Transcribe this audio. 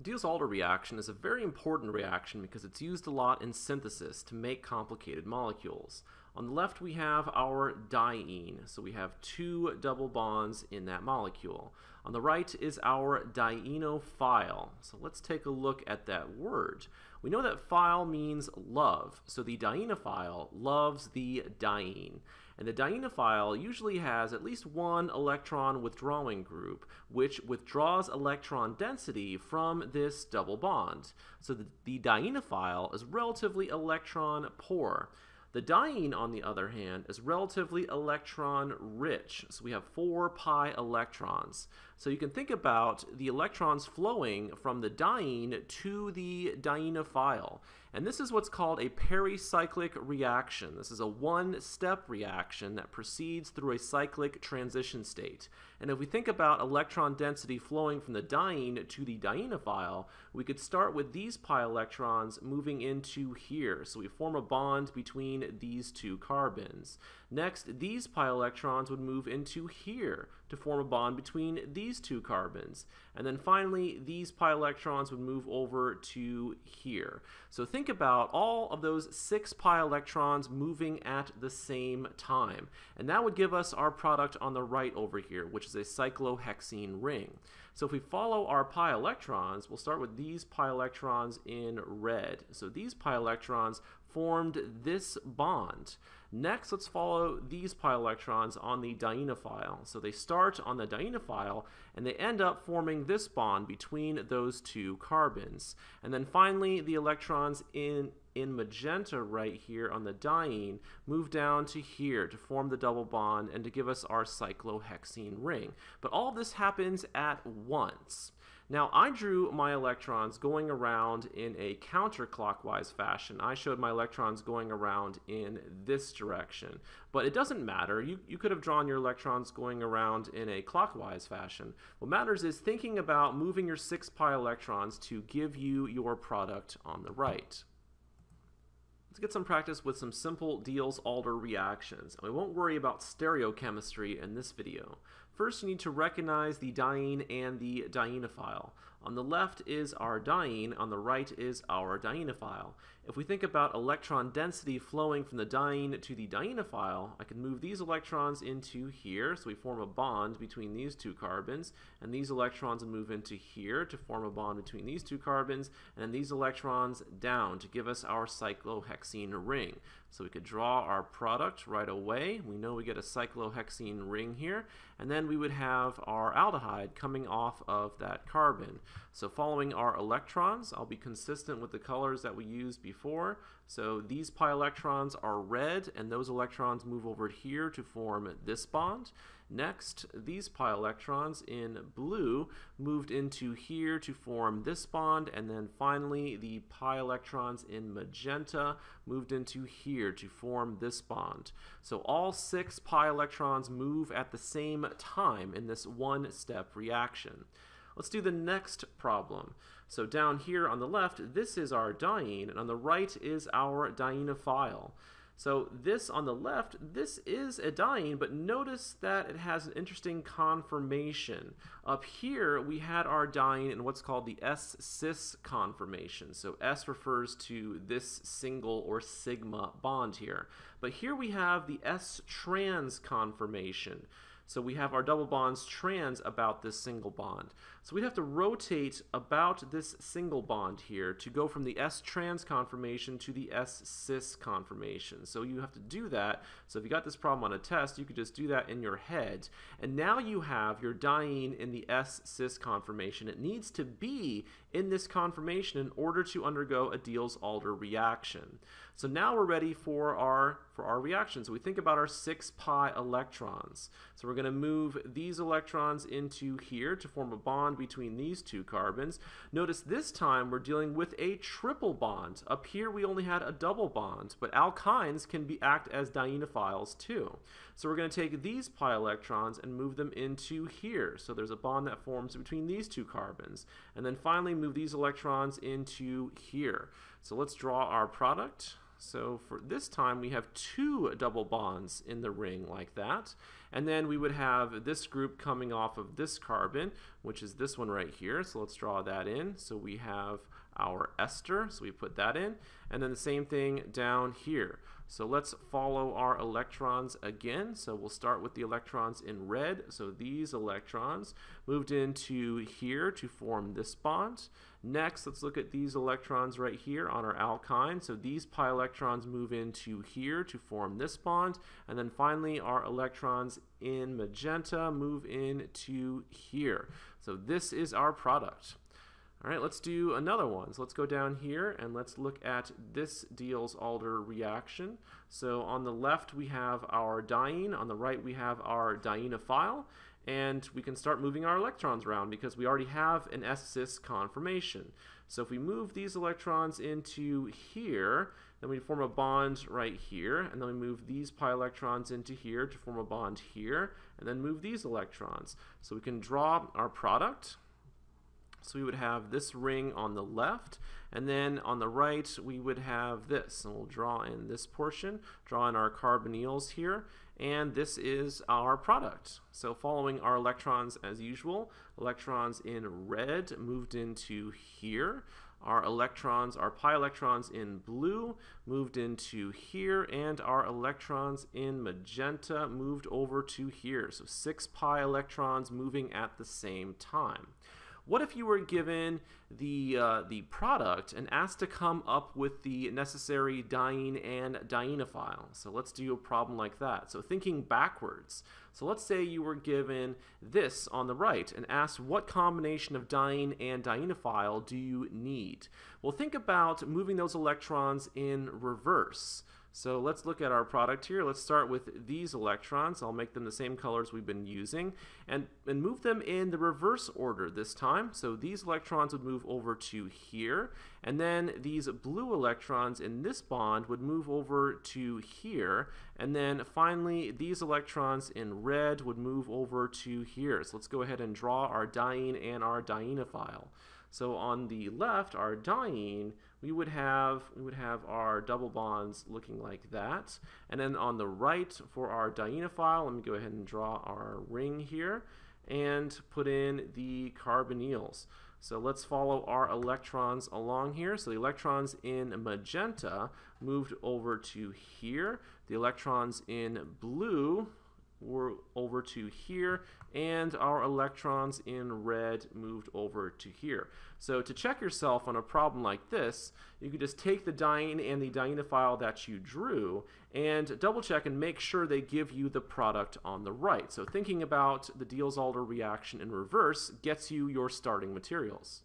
Diels-Alder reaction is a very important reaction because it's used a lot in synthesis to make complicated molecules. On the left we have our diene, so we have two double bonds in that molecule. On the right is our dienophile, so let's take a look at that word. We know that phile means love, so the dienophile loves the diene. And the dienophile usually has at least one electron withdrawing group, which withdraws electron density from this double bond. So the, the dienophile is relatively electron poor. The diene, on the other hand, is relatively electron rich. So we have 4 pi electrons. So you can think about the electrons flowing from the diene to the dienophile. And this is what's called a pericyclic reaction. This is a one-step reaction that proceeds through a cyclic transition state. And if we think about electron density flowing from the diene to the dienophile, we could start with these pi electrons moving into here. So we form a bond between these two carbons. Next, these pi electrons would move into here to form a bond between these two carbons. And then finally, these pi electrons would move over to here. So think about all of those six pi electrons moving at the same time. And that would give us our product on the right over here, which is a cyclohexene ring. So if we follow our pi electrons, we'll start with these pi electrons in red. So these pi electrons formed this bond. Next, let's follow these pi electrons on the dienophile. So they start on the dienophile and they end up forming this bond between those two carbons. And then finally, the electrons in in magenta right here on the diene move down to here to form the double bond and to give us our cyclohexene ring. But all this happens at once. Now, I drew my electrons going around in a counterclockwise fashion. I showed my electrons going around in this direction. But it doesn't matter. You, you could have drawn your electrons going around in a clockwise fashion. What matters is thinking about moving your 6 pi electrons to give you your product on the right. Let's get some practice with some simple Diels-Alder reactions. And we won't worry about stereochemistry in this video. First, you need to recognize the diene and the dienophile. On the left is our diene, on the right is our dienophile. If we think about electron density flowing from the diene to the dienophile, I can move these electrons into here, so we form a bond between these two carbons, and these electrons move into here to form a bond between these two carbons, and then these electrons down to give us our cyclohexene ring. So we could draw our product right away. We know we get a cyclohexene ring here, and then we would have our aldehyde coming off of that carbon. So following our electrons, I'll be consistent with the colors that we used before. So these pi electrons are red, and those electrons move over here to form this bond. Next, these pi electrons in blue moved into here to form this bond, and then finally the pi electrons in magenta moved into here to form this bond. So all six pi electrons move at the same time in this one-step reaction. Let's do the next problem. So down here on the left, this is our diene, and on the right is our dienophile. So this on the left, this is a diene, but notice that it has an interesting conformation. Up here, we had our diene in what's called the S-cis conformation. So S refers to this single or sigma bond here. But here we have the S-trans conformation. So we have our double bonds trans about this single bond. So we'd have to rotate about this single bond here to go from the S-trans conformation to the S-cis conformation. So you have to do that. So if you got this problem on a test, you could just do that in your head. And now you have your diene in the S-cis conformation. It needs to be in this conformation in order to undergo a Diels-Alder reaction. So now we're ready for our, for our reaction. So we think about our 6 pi electrons. So we're going to move these electrons into here to form a bond between these two carbons. Notice this time we're dealing with a triple bond. Up here we only had a double bond, but alkynes can be act as dienophiles too. So we're going to take these pi electrons and move them into here. So there's a bond that forms between these two carbons. And then finally move these electrons into here. So let's draw our product. So for this time, we have two double bonds in the ring like that. And then we would have this group coming off of this carbon, which is this one right here. So let's draw that in. So we have our ester, so we put that in. And then the same thing down here. So let's follow our electrons again. So we'll start with the electrons in red. So these electrons moved into here to form this bond. Next, let's look at these electrons right here on our alkyne. So these pi electrons move into here to form this bond. And then finally, our electrons in magenta move into here. So this is our product. All right, let's do another one. So let's go down here and let's look at this Diels-Alder reaction. So on the left we have our diene, on the right we have our dienophile, and we can start moving our electrons around because we already have an S-cis conformation. So if we move these electrons into here, then we form a bond right here, and then we move these pi electrons into here to form a bond here, and then move these electrons. So we can draw our product. So we would have this ring on the left, and then on the right we would have this. And we'll draw in this portion, draw in our carbonyls here, and this is our product. So following our electrons as usual, electrons in red moved into here. Our electrons, our pi electrons in blue moved into here, and our electrons in magenta moved over to here. So six pi electrons moving at the same time. What if you were given the, uh, the product and asked to come up with the necessary diene and dienophile? So let's do a problem like that. So thinking backwards. So let's say you were given this on the right and asked what combination of diene and dienophile do you need? Well, think about moving those electrons in reverse. So let's look at our product here. Let's start with these electrons. I'll make them the same colors we've been using and, and move them in the reverse order this time. So these electrons would move over to here and then these blue electrons in this bond would move over to here and then finally these electrons in red would move over to here. So let's go ahead and draw our diene and our dienophile. So on the left, our diene, we would have we would have our double bonds looking like that. And then on the right for our dienophile, let me go ahead and draw our ring here and put in the carbonyls. So let's follow our electrons along here. So the electrons in magenta moved over to here. The electrons in blue were over to here and our electrons in red moved over to here. So to check yourself on a problem like this, you could just take the diene and the dienophile that you drew and double check and make sure they give you the product on the right. So thinking about the Diels-Alder reaction in reverse gets you your starting materials.